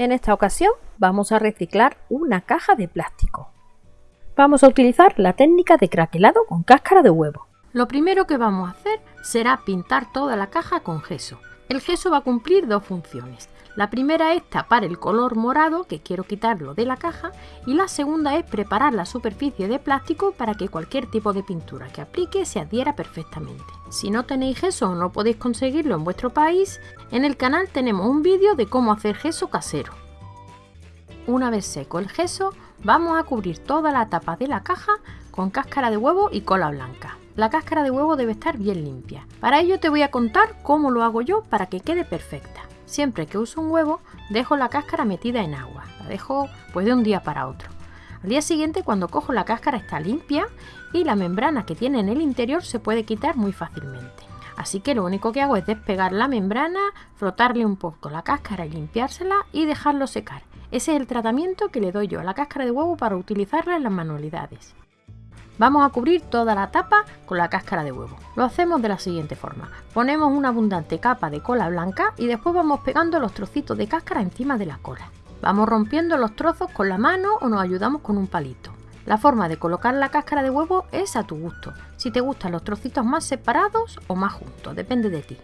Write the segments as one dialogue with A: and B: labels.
A: En esta ocasión vamos a reciclar una caja de plástico. Vamos a utilizar la técnica de craquelado con cáscara de huevo.
B: Lo primero que vamos a hacer será pintar toda la caja con gesso. El gesso va a cumplir dos funciones. La primera es tapar el color morado, que quiero quitarlo de la caja, y la segunda es preparar la superficie de plástico para que cualquier tipo de pintura que aplique se adhiera perfectamente. Si no tenéis gesso o no podéis conseguirlo en vuestro país, en el canal tenemos un vídeo de cómo hacer gesso casero. Una vez seco el gesso, vamos a cubrir toda la tapa de la caja con cáscara de huevo y cola blanca. La cáscara de huevo debe estar bien limpia. Para ello te voy a contar cómo lo hago yo para que quede perfecta. Siempre que uso un huevo, dejo la cáscara metida en agua. La dejo pues de un día para otro. Al día siguiente, cuando cojo la cáscara está limpia y la membrana que tiene en el interior se puede quitar muy fácilmente. Así que lo único que hago es despegar la membrana, frotarle un poco la cáscara y limpiársela y dejarlo secar. Ese es el tratamiento que le doy yo a la cáscara de huevo para utilizarla en las manualidades. Vamos a cubrir toda la tapa con la cáscara de huevo. Lo hacemos de la siguiente forma. Ponemos una abundante capa de cola blanca y después vamos pegando los trocitos de cáscara encima de la cola. Vamos rompiendo los trozos con la mano o nos ayudamos con un palito. La forma de colocar la cáscara de huevo es a tu gusto, si te gustan los trocitos más separados o más juntos, depende de ti.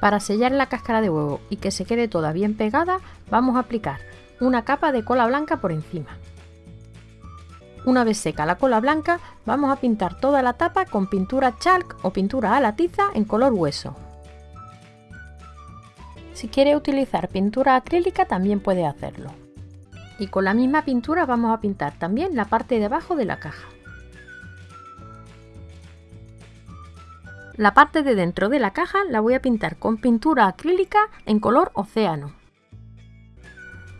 B: Para sellar la cáscara de huevo y que se quede toda bien pegada, vamos a aplicar una capa de cola blanca por encima. Una vez seca la cola blanca, vamos a pintar toda la tapa con pintura chalk o pintura a la tiza en color hueso. Si quiere utilizar pintura acrílica también puede hacerlo. Y con la misma pintura vamos a pintar también la parte de abajo de la caja. La parte de dentro de la caja la voy a pintar con pintura acrílica en color océano.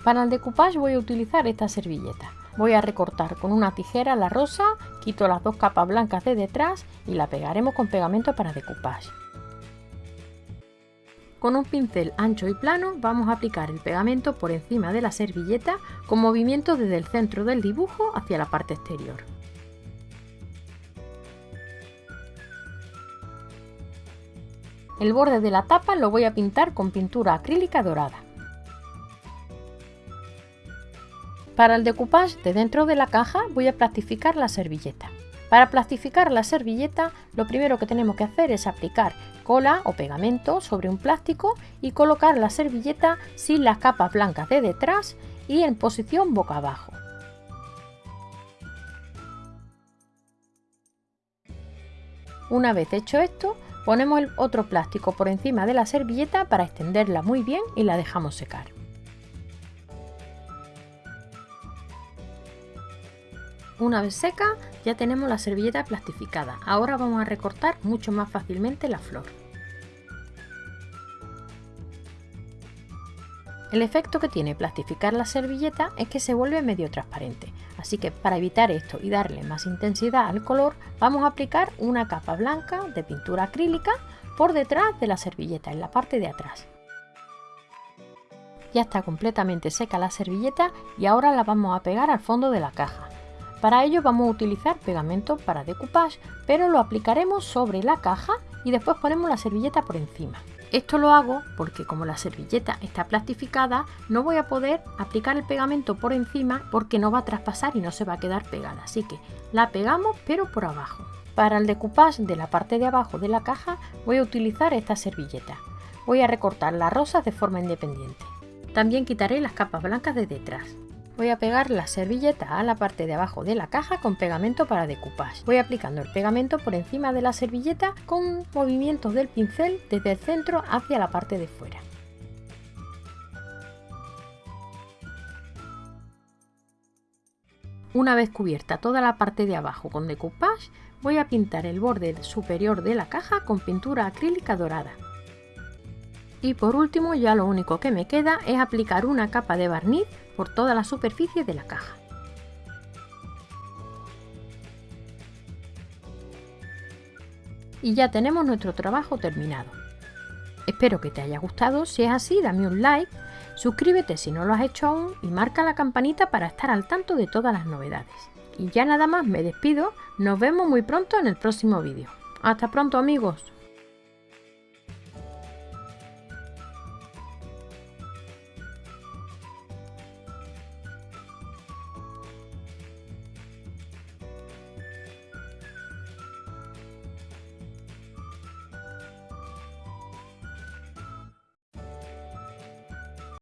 B: Para el decoupage voy a utilizar esta servilleta. Voy a recortar con una tijera la rosa, quito las dos capas blancas de detrás y la pegaremos con pegamento para decoupage. Con un pincel ancho y plano vamos a aplicar el pegamento por encima de la servilleta con movimiento desde el centro del dibujo hacia la parte exterior. El borde de la tapa lo voy a pintar con pintura acrílica dorada. Para el decoupage de dentro de la caja voy a plastificar la servilleta. Para plastificar la servilleta lo primero que tenemos que hacer es aplicar cola o pegamento sobre un plástico y colocar la servilleta sin las capas blancas de detrás y en posición boca abajo. Una vez hecho esto, ponemos el otro plástico por encima de la servilleta para extenderla muy bien y la dejamos secar. Una vez seca ya tenemos la servilleta plastificada. Ahora vamos a recortar mucho más fácilmente la flor. El efecto que tiene plastificar la servilleta es que se vuelve medio transparente, así que para evitar esto y darle más intensidad al color, vamos a aplicar una capa blanca de pintura acrílica por detrás de la servilleta, en la parte de atrás. Ya está completamente seca la servilleta y ahora la vamos a pegar al fondo de la caja. Para ello vamos a utilizar pegamento para decoupage, pero lo aplicaremos sobre la caja y después ponemos la servilleta por encima. Esto lo hago porque como la servilleta está plastificada, no voy a poder aplicar el pegamento por encima porque no va a traspasar y no se va a quedar pegada. Así que la pegamos pero por abajo. Para el decoupage de la parte de abajo de la caja voy a utilizar esta servilleta. Voy a recortar las rosas de forma independiente. También quitaré las capas blancas de detrás. Voy a pegar la servilleta a la parte de abajo de la caja con pegamento para decoupage. Voy aplicando el pegamento por encima de la servilleta con movimientos del pincel desde el centro hacia la parte de fuera. Una vez cubierta toda la parte de abajo con decoupage, voy a pintar el borde superior de la caja con pintura acrílica dorada. Y por último ya lo único que me queda es aplicar una capa de barniz por toda la superficie de la caja. Y ya tenemos nuestro trabajo terminado. Espero que te haya gustado, si es así dame un like, suscríbete si no lo has hecho aún y marca la campanita para estar al tanto de todas las novedades. Y ya nada más me despido, nos vemos muy pronto en el próximo vídeo. Hasta pronto amigos.